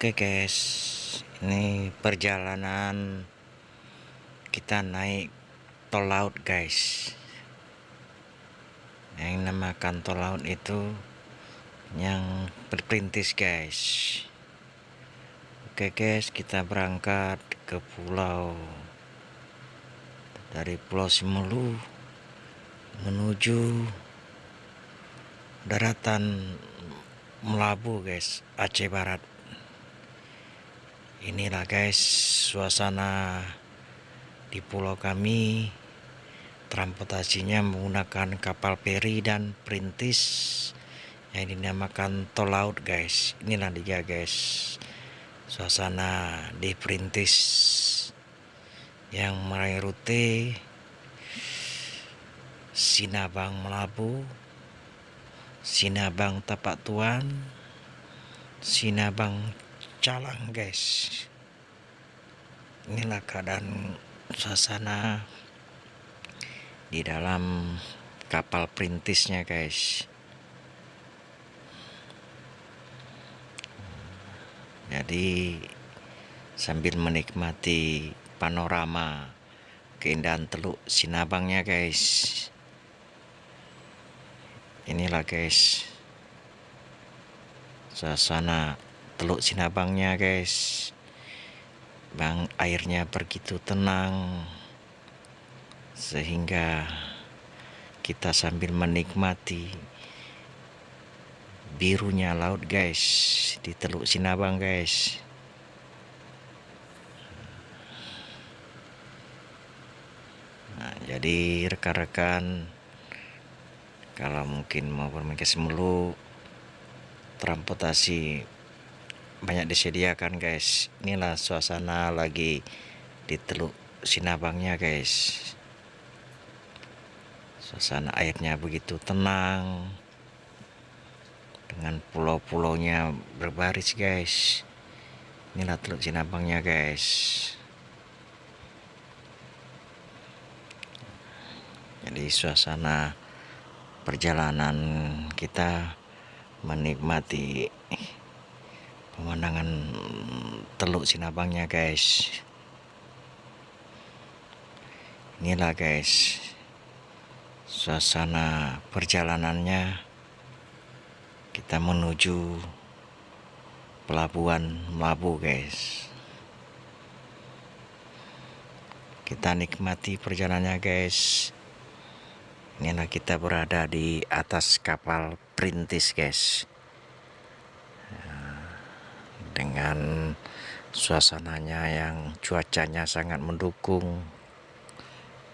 Oke guys, ini perjalanan kita naik tol laut guys. Yang namakan tol laut itu yang berperintis guys. Oke guys, kita berangkat ke pulau dari Pulau Simelu menuju daratan Melabu guys, Aceh Barat inilah guys suasana di pulau kami. Transportasinya menggunakan kapal peri dan perintis yang dinamakan tol laut guys. Inilah dia guys suasana di perintis yang meraih rute Sinabang Melabu Sinabang Tapak Tuan Sinabang calang guys. Inilah keadaan suasana di dalam kapal perintisnya guys. Jadi sambil menikmati panorama keindahan teluk sinabangnya guys. Inilah guys suasana teluk sinabangnya guys. Bang airnya begitu tenang. Sehingga kita sambil menikmati birunya laut guys di teluk sinabang guys. Nah, jadi rekan-rekan kalau mungkin mau bermain ke Semelu transportasi banyak disediakan guys. Inilah suasana lagi di teluk sinabangnya guys. Suasana airnya begitu tenang dengan pulau-pulaunya berbaris guys. Inilah teluk sinabangnya guys. Jadi suasana perjalanan kita menikmati pemandangan teluk sinabangnya guys. Inilah guys suasana perjalanannya. Kita menuju pelabuhan Melabu guys. Kita nikmati perjalanannya guys. Inilah kita berada di atas kapal perintis guys dengan suasananya yang cuacanya sangat mendukung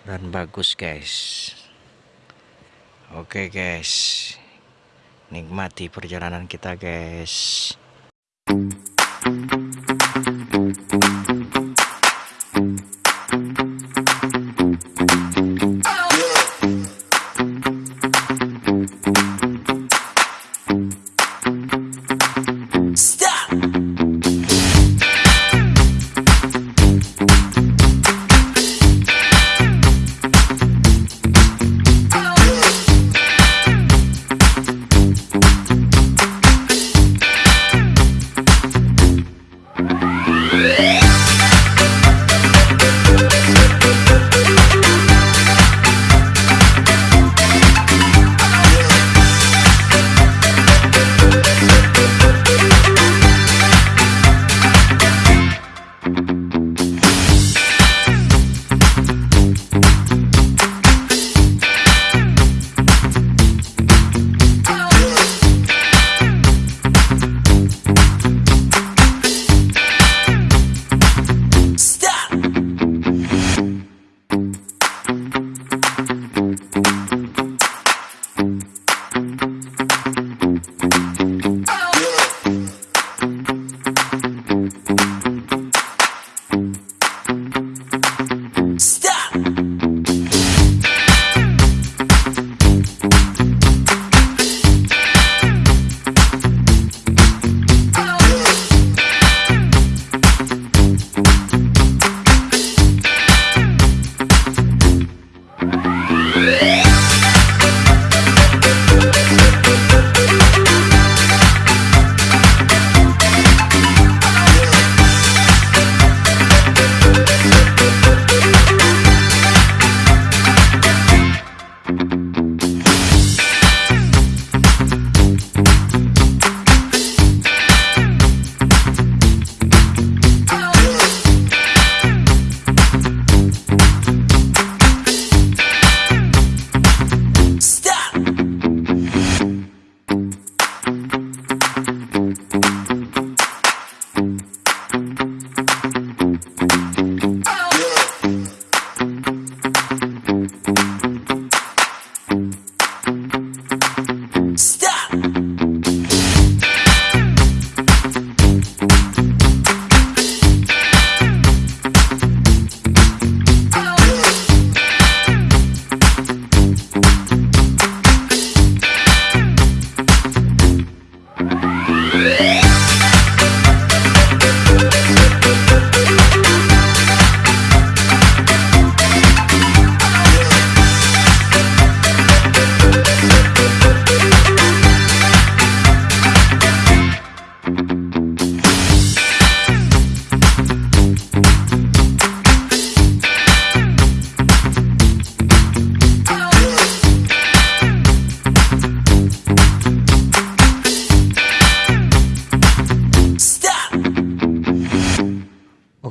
dan bagus guys. Oke guys. Nikmati perjalanan kita guys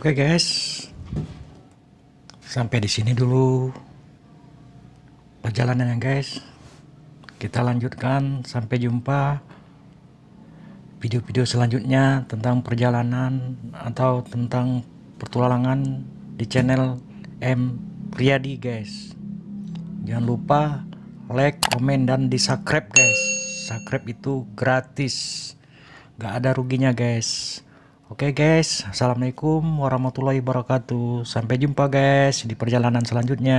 Oke guys, sampai di sini dulu perjalanannya guys. Kita lanjutkan sampai jumpa video-video selanjutnya tentang perjalanan atau tentang petualangan di channel M Riyadi guys. Jangan lupa like, komen dan di subscribe guys. Subscribe itu gratis, gak ada ruginya guys. Oke guys, Assalamualaikum warahmatullahi wabarakatuh. Sampai jumpa guys di perjalanan selanjutnya.